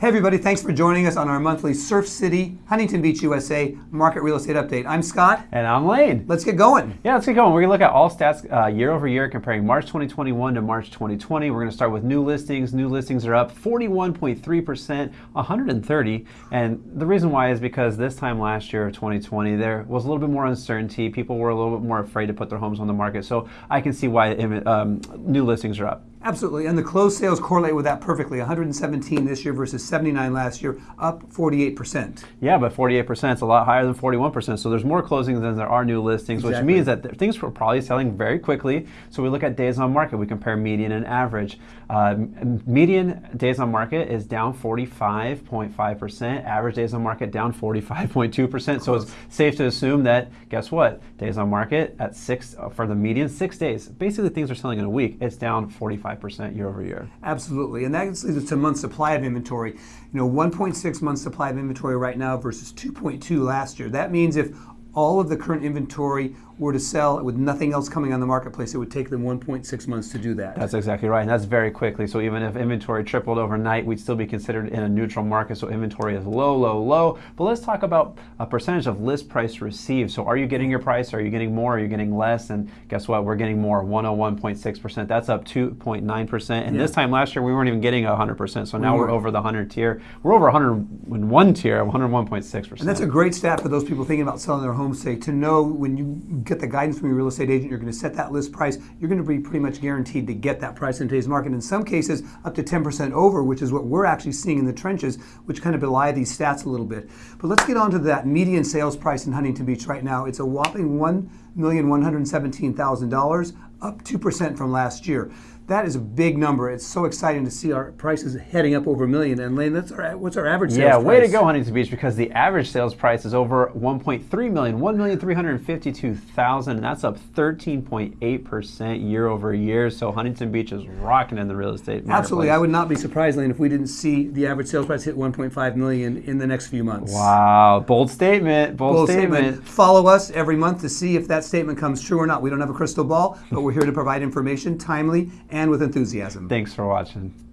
Hey everybody, thanks for joining us on our monthly Surf City, Huntington Beach, USA Market Real Estate Update. I'm Scott. And I'm Lane. Let's get going. Yeah, let's get going. We're going to look at all stats uh, year over year comparing March 2021 to March 2020. We're going to start with new listings. New listings are up 41.3%, 130. And the reason why is because this time last year of 2020, there was a little bit more uncertainty. People were a little bit more afraid to put their homes on the market. So I can see why um, new listings are up. Absolutely, and the closed sales correlate with that perfectly. 117 this year versus 79 last year, up 48%. Yeah, but 48% is a lot higher than 41%. So there's more closings than there are new listings, exactly. which means that things were probably selling very quickly. So we look at days on market. We compare median and average. Uh, median days on market is down 45.5%. Average days on market down 45.2%. So it's safe to assume that guess what? Days on market at six for the median six days. Basically, things are selling in a week. It's down 45. 5% year over year. Absolutely. And that leads us to month supply of inventory. You know, 1.6 months supply of inventory right now versus 2.2 last year. That means if all of the current inventory were to sell with nothing else coming on the marketplace, it would take them 1.6 months to do that. That's exactly right, and that's very quickly. So even if inventory tripled overnight, we'd still be considered in a neutral market. So inventory is low, low, low. But let's talk about a percentage of list price received. So are you getting your price? Are you getting more? Are you getting less? And guess what? We're getting more, 101.6%. That's up 2.9%. And yeah. this time last year, we weren't even getting 100%. So now we are over the 100 tier. We're over 101 tier, 101.6%. And that's a great stat for those people thinking about selling their homes, say, to know when you get the guidance from your real estate agent, you're going to set that list price, you're going to be pretty much guaranteed to get that price in today's market. In some cases, up to 10% over, which is what we're actually seeing in the trenches, which kind of belie these stats a little bit. But let's get on to that median sales price in Huntington Beach right now. It's a whopping $1,117,000, up 2% from last year. That is a big number. It's so exciting to see our prices heading up over a million. And Lane, that's our, what's our average yeah, sales price? way to go, Huntington Beach, because the average sales price is over 1.3 million, 1,352,000, and that's up 13.8% year over year. So Huntington Beach is rocking in the real estate market. Absolutely. I would not be surprised, Lane, if we didn't see the average sales price hit 1.5 million in the next few months. Wow. Bold statement. Bold, Bold statement. statement. Follow us every month to see if that statement comes true or not. We don't have a crystal ball, but we're here to provide information timely and and with enthusiasm. Thanks for watching.